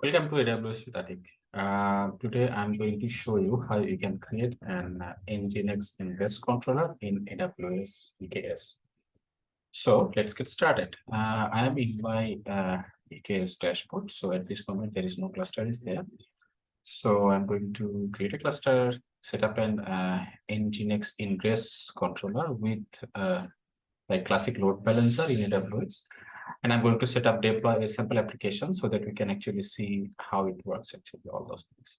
Welcome to AWS with Atik. Uh, today I'm going to show you how you can create an uh, Nginx ingress controller in AWS EKS. So let's get started. Uh, I am in my uh, EKS dashboard. So at this moment, there is no cluster is there. So I'm going to create a cluster, set up an uh, Nginx ingress controller with uh, like classic load balancer in AWS and I'm going to set up deploy a sample application so that we can actually see how it works actually all those things.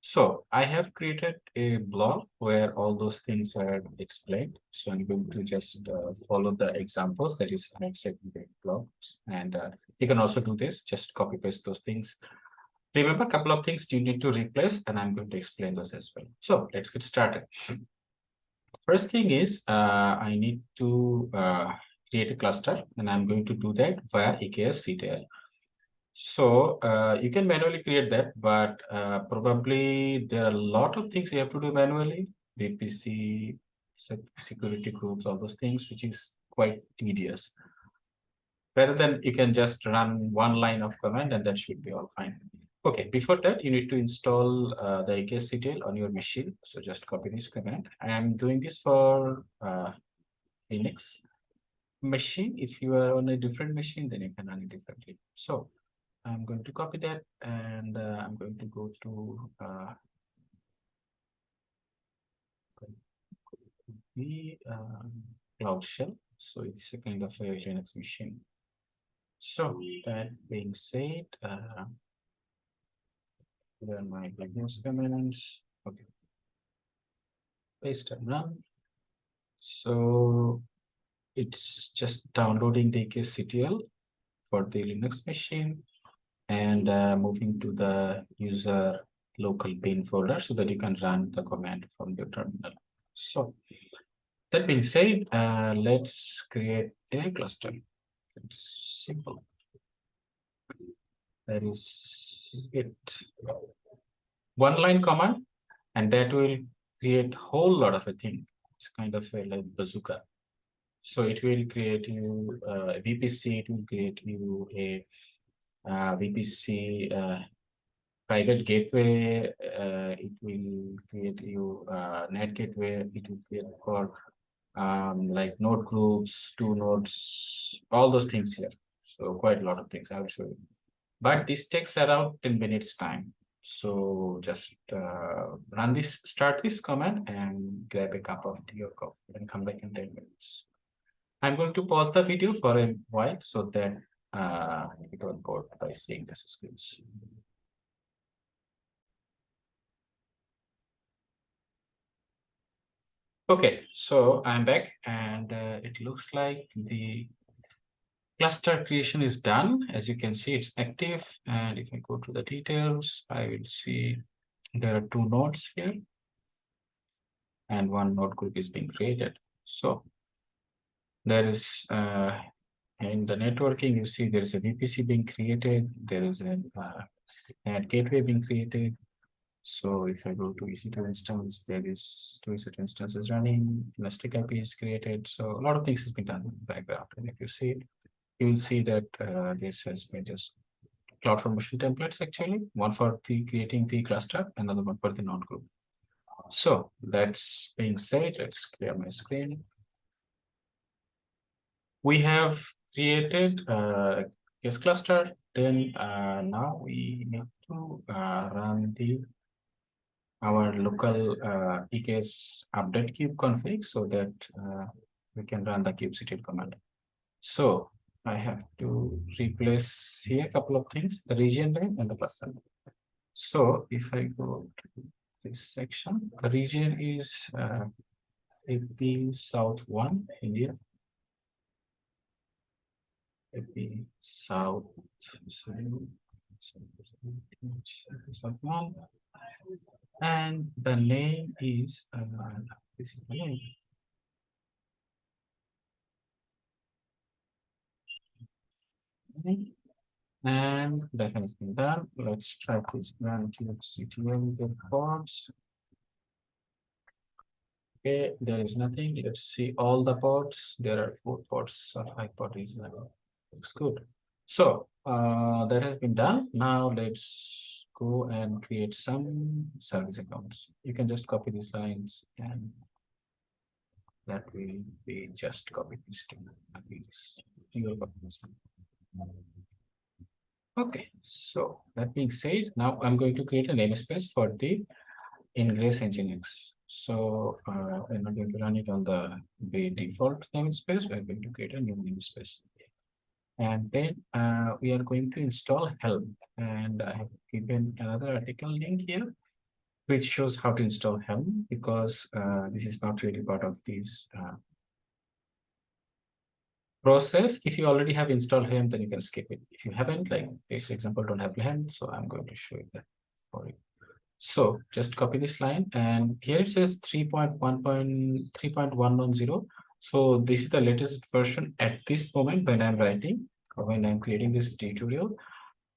So I have created a blog where all those things are explained. So I'm going to just uh, follow the examples that is I've set in the blog. And uh, you can also do this, just copy paste those things. Remember a couple of things you need to replace and I'm going to explain those as well. So let's get started. First thing is uh, I need to uh, create a cluster and I'm going to do that via EKS CTL. So uh, you can manually create that, but uh, probably there are a lot of things you have to do manually, VPC, security groups, all those things, which is quite tedious. Rather than you can just run one line of command and that should be all fine. Okay, before that, you need to install uh, the EKS on your machine. So just copy this command. I am doing this for uh, Linux machine. If you are on a different machine, then you can run it differently. So I'm going to copy that and uh, I'm going to go to uh, the um, Cloud Shell. So it's a kind of a Linux machine. So that being said, uh, there are my Linux commands. Okay. Paste and run. So it's just downloading the KCTL for the Linux machine and uh, moving to the user local bin folder so that you can run the command from your terminal. So that being said, uh, let's create a cluster. It's simple. That is it. One line command, and that will create whole lot of a thing. It's kind of a like bazooka. So it will create you uh, a VPC, it will create you a uh, VPC uh, private gateway, uh, it will create you uh, NAT gateway, it will create for um, like node groups, two nodes, all those things here. So quite a lot of things I will show you. But this takes around 10 minutes time. So just uh, run this, start this command and grab a cup of tea or coffee and come back in 10 minutes. I'm going to pause the video for a while so that uh, you don't bored by seeing the screens. Okay, so I'm back and uh, it looks like the cluster creation is done. As you can see, it's active. And if I go to the details, I will see there are two nodes here. And one node group is being created. So there is uh, in the networking, you see there is a VPC being created, there is a uh, gateway being created. So if I go to EC2 instance, there is two EC2 instances running, Elastic IP is created. So a lot of things has been done in the background. And if you see it, you will see that uh, this has been just cloud formation templates actually, one for the creating the cluster, another one for the node group So that's being said, let's clear my screen we have created a EKS cluster. Then uh, now we need to uh, run the our local uh, EKS update kube config so that uh, we can run the kubectl command. So I have to replace here a couple of things, the region name and the cluster name. So if I go to this section, the region is uh, AP South 1, India be south and the name is uh, this is the name and that has been done. Let's try to run kubectl reports okay there is nothing. Let's see all the ports there are four ports so high port is looks good. So uh, that has been done. Now let's go and create some service accounts. You can just copy these lines and that will be just copy this Okay, so that being said, now I'm going to create a namespace for the Ingress Nginx. So uh, I'm not going to run it on the, the default namespace. We're going to create a new namespace. And then uh, we are going to install Helm. And I have given another article link here, which shows how to install Helm because uh, this is not really part of this uh, process. If you already have installed Helm, then you can skip it. If you haven't, like this example don't have Helm, so I'm going to show you that for you. So just copy this line and here it says 3.1.3.110. So this is the latest version at this moment when I'm writing or when I'm creating this tutorial.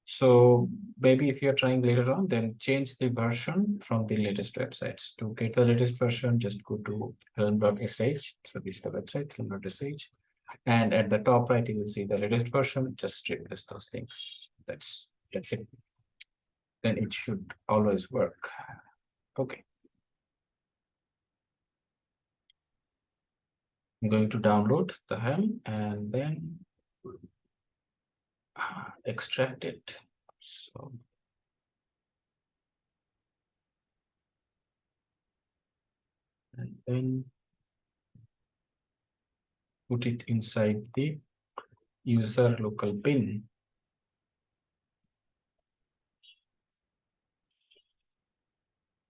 So maybe if you're trying later on, then change the version from the latest websites. To get the latest version, just go to helm.sh. So this is the website, helm.sh. And at the top right, you will see the latest version. Just replace those things. That's that's it then it should always work. Okay. I'm going to download the Helm and then uh, extract it. So and then put it inside the user local bin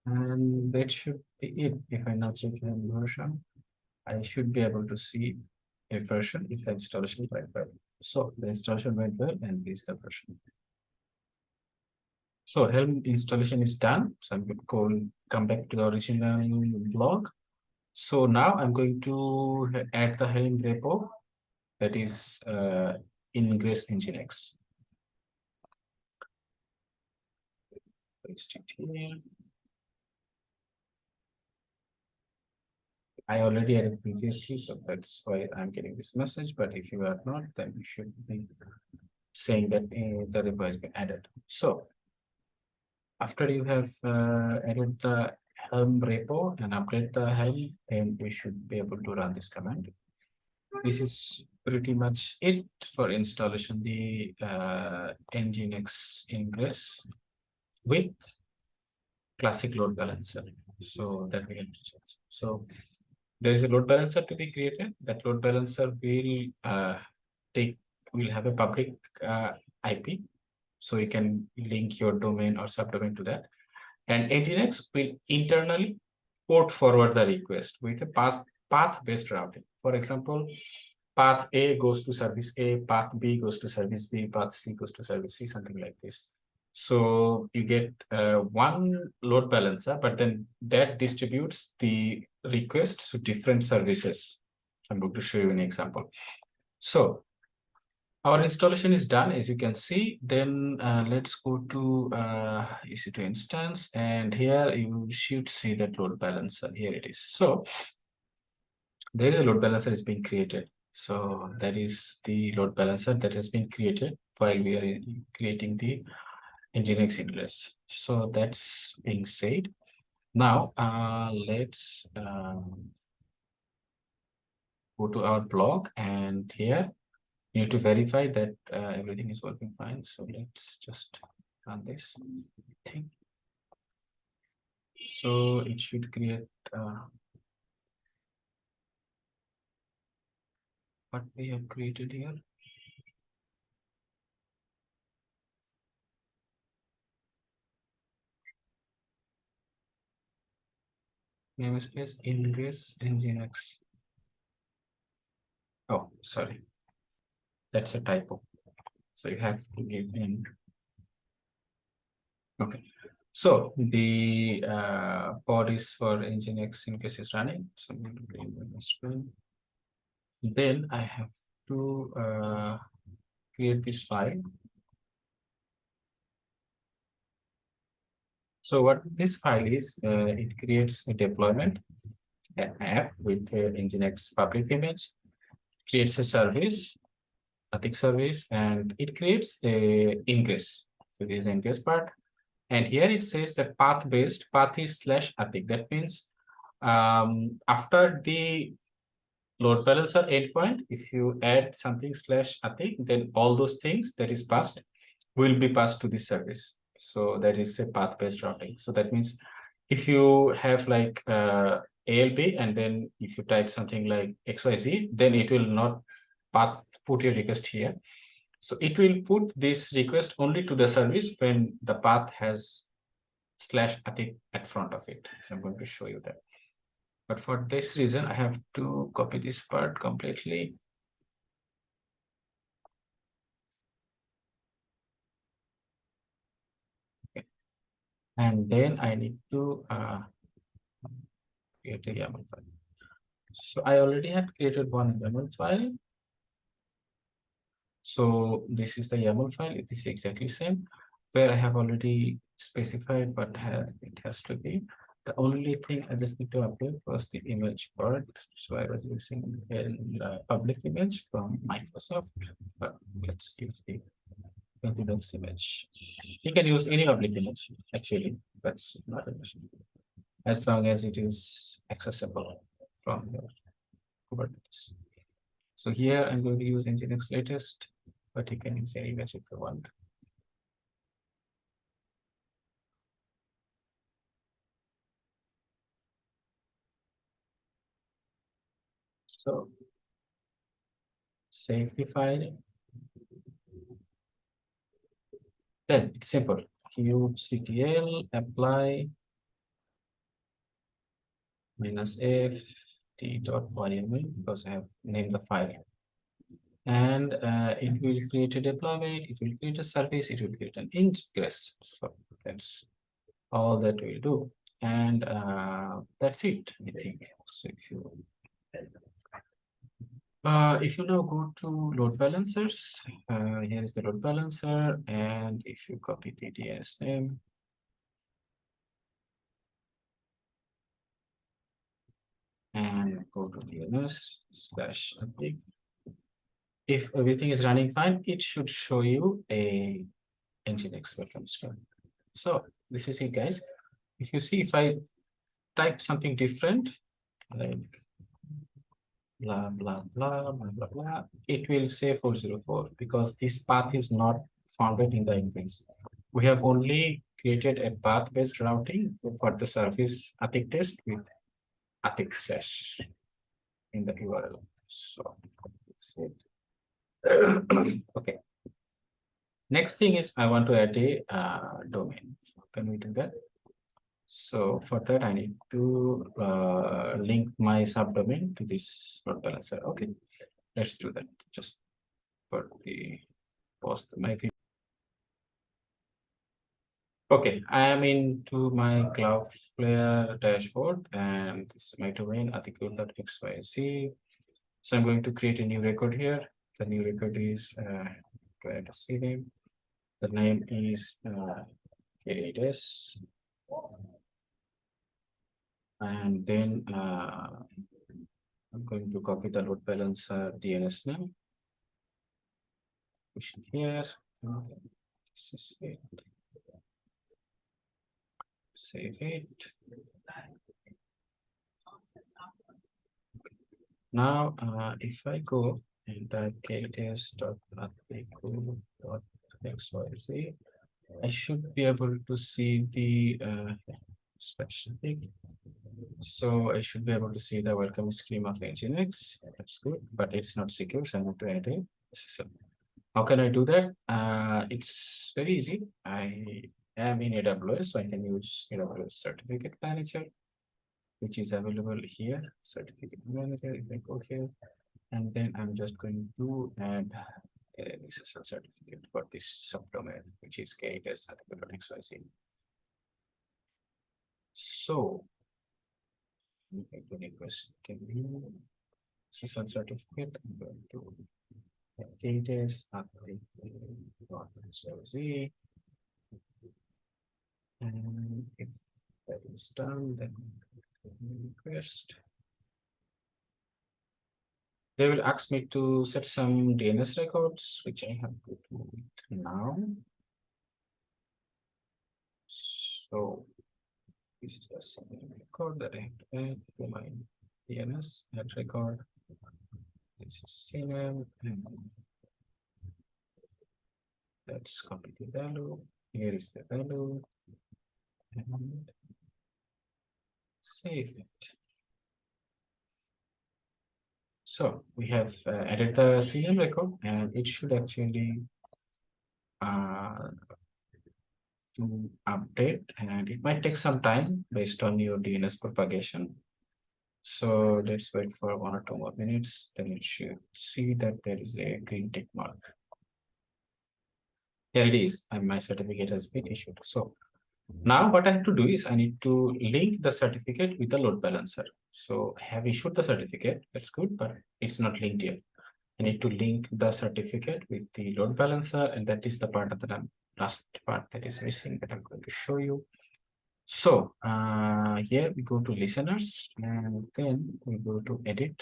And that should be it. If I now check the version, I should be able to see a version if the installation went well. So the installation went well and this is the version. So Helm installation is done. So I'm going to come back to the original blog. So now I'm going to add the Helm repo that is uh, Ingress Nginx. Paste it here. I already added previously, so that's why I'm getting this message. But if you are not, then you should be saying that uh, the repo has been added. So after you have uh, added the Helm repo and upgrade the Helm, then you should be able to run this command. This is pretty much it for installation the uh, Nginx Ingress with classic load balancer. So that we have to change. So there is a load balancer to be created. That load balancer will uh, take will have a public uh, IP, so you can link your domain or subdomain to that. And Nginx will internally port forward the request with a path path-based routing. For example, path A goes to service A, path B goes to service B, path C goes to service C, something like this. So you get uh, one load balancer, but then that distributes the requests to different services. I'm going to show you an example. So our installation is done, as you can see. Then uh, let's go to uh, EC2 instance, and here you should see that load balancer. Here it is. So there is a load balancer is being created. So that is the load balancer that has been created while we are creating the Nginx Ingress. So that's being said. Now uh, let's um, go to our blog and here you need to verify that uh, everything is working fine. So let's just run this thing. So it should create uh, what we have created here. Namespace ingress nginx. Oh, sorry. That's a typo. So you have to give in. Okay. So the uh, pod is for nginx in case is running. So. Then I have to uh, create this file So what this file is, uh, it creates a deployment app with a Nginx public image, creates a service, Atik service and it creates a ingress. So this is the ingress part. And here it says that path based path is slash Atik. That means um, after the load balancer endpoint, if you add something slash Atik, then all those things that is passed will be passed to the service. So that is a path based routing. So that means if you have like uh, ALB and then if you type something like XYZ, then it will not path put your request here. So it will put this request only to the service when the path has slash Atik at front of it. So I'm going to show you that. But for this reason, I have to copy this part completely. And then I need to uh, create a YAML file. So I already had created one YAML file. So this is the YAML file. It is exactly same where I have already specified what it has to be. The only thing I just need to update was the image part. So I was using a public image from Microsoft, but let's use the confidence image. You can use any public image, actually. That's not an issue. As long as it is accessible from your Kubernetes. So here I'm going to use Nginx latest, but you can use any image if you want. So safety file. Then it's simple. kubectl apply minus f t dot yml because I have named the file. And uh, it will create a deployment, it will create a service, it will create an ingress. So that's all that we'll do. And uh, that's it, I think. So if you uh, if you now go to load balancers, uh, here is the load balancer, and if you copy the DNS name, and go to DNS slash update. If everything is running fine, it should show you a Nginx welcome screen. So this is it, guys. If you see, if I type something different, like blah, blah, blah, blah, blah, blah, it will say 404 because this path is not founded in the index. We have only created a path-based routing for the service Atik test with Atik slash in the URL. So that's it. okay. Next thing is I want to add a uh, domain. So can we do that? So for that, I need to uh, link my subdomain to this load balancer. Okay, let's do that. Just for the post my Okay, I am into my Cloudflare dashboard and this is my domain article.xyz. So I'm going to create a new record here. The new record is uh, create a C name. The name is uh, K8S and then uh, I'm going to copy the load balancer DNS name. Push it here. This is it. Save it. Now, uh, if I go and type kts.xyz, I should be able to see the uh, section so I should be able to see the welcome screen of Nginx. That's good, but it's not secure. So I need to add a SSL. How can I do that? Uh, it's very easy. I am in AWS, so I can use AWS Certificate Manager, which is available here. Certificate Manager, if I go here, and then I'm just going to add a SSL certificate for this subdomain, which is k8s.xyz. So I'm going to request can you SSL certificate. I'm going to KTS at the Z. And if that is done, then request. they will ask me to set some DNS records, which I have to do it now. So this is the same record that I have to add to my DNS record. This is CNAME and let's copy the value. Here is the value and save it. So we have uh, added the CM record and it should actually uh, update and it might take some time based on your DNS propagation. So let's wait for one or two more minutes, then it should see that there is a green tick mark. Here it is, and my certificate has been issued. So now what I have to do is I need to link the certificate with the load balancer. So I have issued the certificate, that's good, but it's not linked yet. I need to link the certificate with the load balancer, and that is the part that I'm last part that is missing that I'm going to show you. So uh, here we go to listeners and then we go to edit.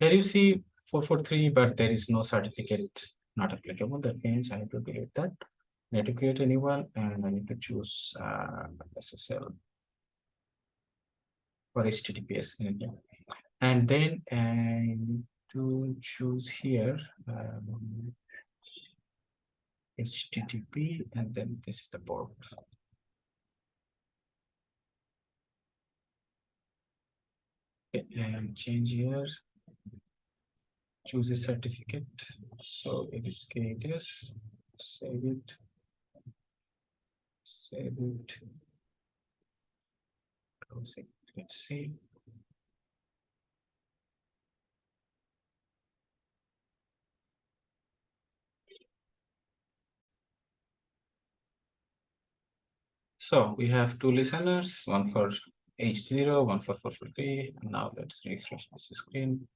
Here you see 443, but there is no certificate not applicable. That means I have to delete that. I need to create a new one and I need to choose uh, SSL for HTTPS. And then I need to choose here um, HTTP and then this is the port. Okay, and change here choose a certificate. So it is KTS, save it, save it, close it, let's see. So we have two listeners, one for H0, one for 443. Now let's refresh this screen.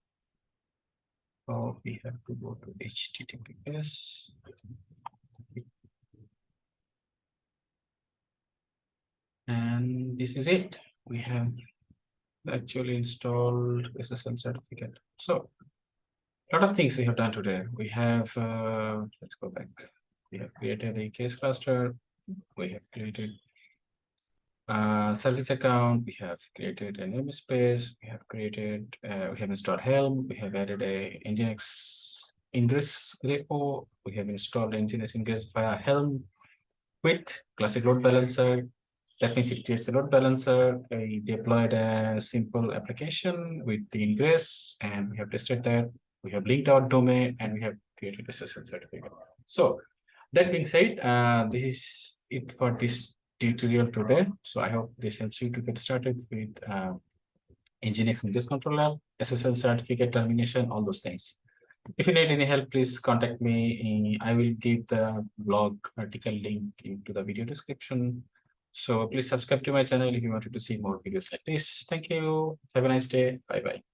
So we have to go to HTTPS. And this is it. We have actually installed SSL certificate. So a lot of things we have done today. We have, uh, let's go back. We have created a EKS cluster. We have created uh, service account, we have created a namespace, we have created, uh, we have installed Helm, we have added a Nginx ingress repo, we have installed Nginx ingress via Helm with classic load balancer. That means it creates a load balancer. We deployed a simple application with the ingress, and we have tested that. We have linked our domain, and we have created a SSL certificate. So that being said, uh, this is it for this tutorial today. So I hope this helps you to get started with uh, Nginx ingress controller, SSL certificate termination, all those things. If you need any help, please contact me. I will give the blog article link into the video description. So please subscribe to my channel if you wanted to see more videos like this. Thank you. Have a nice day. Bye-bye.